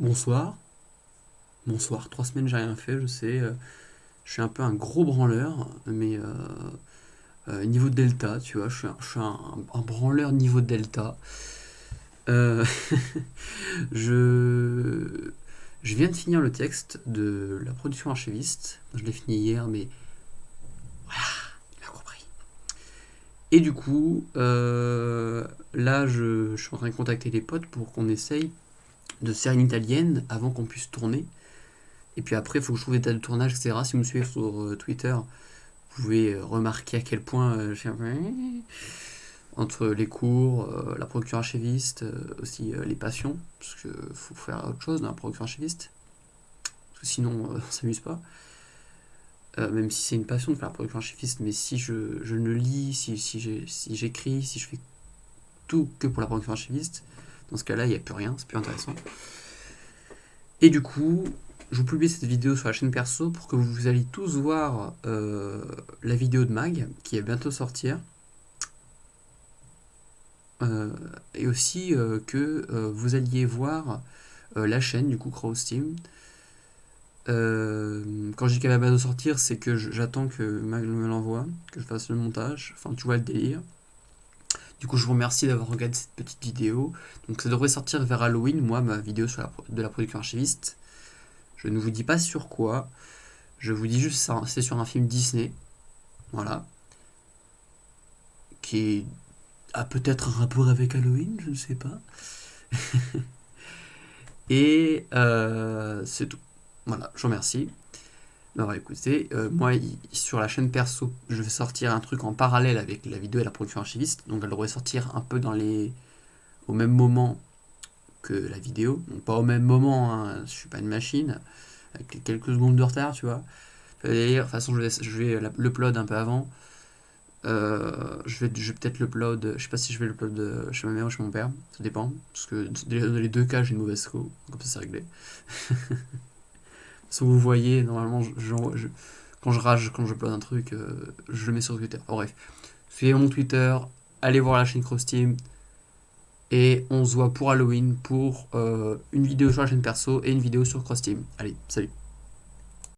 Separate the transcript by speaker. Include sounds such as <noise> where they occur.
Speaker 1: Bonsoir. Bonsoir, trois semaines j'ai rien fait, je sais. euh, je suis un peu un gros branleur, mais euh, euh, niveau delta, tu vois, je suis un, branleur niveau delta. <laughs> Je, viens de finir le texte de la production archiviste. Je l'ai fini hier, mais voilà, il m'a compris. Et du coup, là, je, je suis en train de contacter les potes pour qu'on essaye de se faire une italienne avant qu'on puisse tourner. Et puis après, il faut que je trouve des dates de tournage, etc. Si vous me suivez sur euh, Twitter, vous pouvez euh, remarquer à quel point euh, j'ai entre les cours, la production archiviste, aussi les passions, parce que faut faire autre chose dans la production archiviste, parce que sinon on s'amuse pas. Même si c'est une passion de faire la production archiviste, mais si je, je ne lis, si, si j'ai- si j'écris, si je fais tout que pour la production archiviste, dans ce cas-là, il n'y a plus rien, c'est plus intéressant. Et du coup, je vous publie cette vidéo sur la chaîne perso pour que vous alliez tous voir euh, la vidéo de Mag qui va bientôt sortir. Euh, et aussi euh, que vous alliez voir la chaîne du coup Crow Steam. Euh, quand je dis qu'elle va bientôt sortir, c'est que j'attends que Mag me l'envoie, que je fasse le montage. Enfin, tu vois le délire. Du coup, je vous remercie d'avoir regardé cette petite vidéo. Donc, ça devrait sortir vers Halloween, moi, ma vidéo sur la, de la production archiviste. Je ne vous dis pas sur quoi. Je vous dis juste ça, c'est sur un film Disney. Voilà. Qui a peut-être un rapport avec Halloween, je ne sais pas. <laughs> Et euh, c'est tout. Voilà, je vous remercie d'avoir écouté. Euh, moi, sur la chaîne perso, je vais sortir un truc en parallèle avec la vidéo et la production archiviste. Donc, elle devrait sortir un peu dans les... au même moment que la vidéo. Donc, pas au même moment, hein, je suis pas une machine, avec quelques secondes de retard, tu vois. D'ailleurs, de toute façon, je vais, je vais la- l'upload un peu avant. Euh, je vais, je vais peut-être l'upload, je sais pas si je vais l'upload euh, chez ma mère ou chez mon père, ça dépend. Parce que dans les deux cas, j'ai une mauvaise co, comme ça c'est réglé. <laughs> Si vous voyez, normalement, quand je rage, quand je upload un truc, euh, je le mets sur Twitter. Bref, suivez mon Twitter, allez voir la chaîne Cross Team, et on se voit pour Halloween pour euh, une vidéo sur la chaîne perso et une vidéo sur Cross Team. Allez, salut